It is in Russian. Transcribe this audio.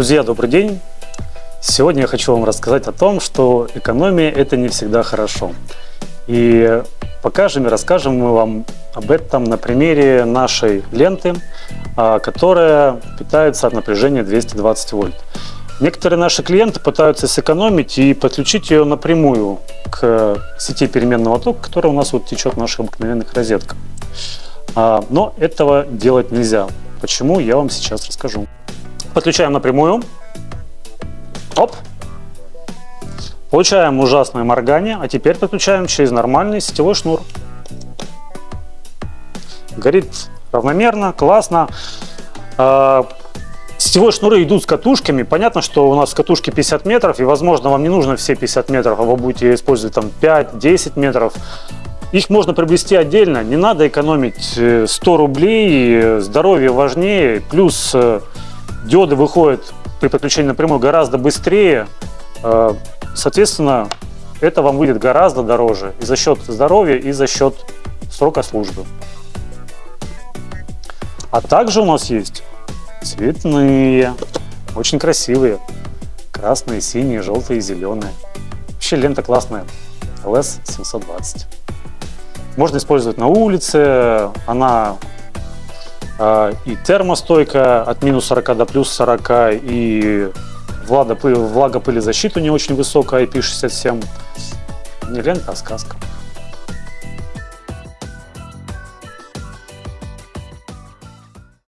Друзья, добрый день! Сегодня я хочу вам рассказать о том, что экономия – это не всегда хорошо. И покажем и расскажем мы вам об этом на примере нашей ленты, а, которая питается от напряжения 220 вольт. Некоторые наши клиенты пытаются сэкономить и подключить ее напрямую к сети переменного тока, которая у нас вот течет в наших обыкновенных розетках. А, но этого делать нельзя. Почему, я вам сейчас расскажу. Подключаем напрямую. Оп. Получаем ужасное моргание, а теперь подключаем через нормальный сетевой шнур. Горит равномерно, классно. А, сетевые шнуры идут с катушками. Понятно, что у нас катушки 50 метров, и, возможно, вам не нужно все 50 метров, а вы будете использовать там 5-10 метров. Их можно приобрести отдельно, не надо экономить 100 э, рублей, здоровье важнее, плюс э, диоды выходят при подключении напрямую гораздо быстрее, э, соответственно, это вам выйдет гораздо дороже и за счет здоровья, и за счет срока службы. А также у нас есть цветные, очень красивые, красные, синие, желтые, зеленые. Вообще лента классная, LS 720. Можно использовать на улице, она и термостойкая от минус 40 до плюс 40, и влага, влагопылезащита не очень высокая, IP67. Не лента, а сказка.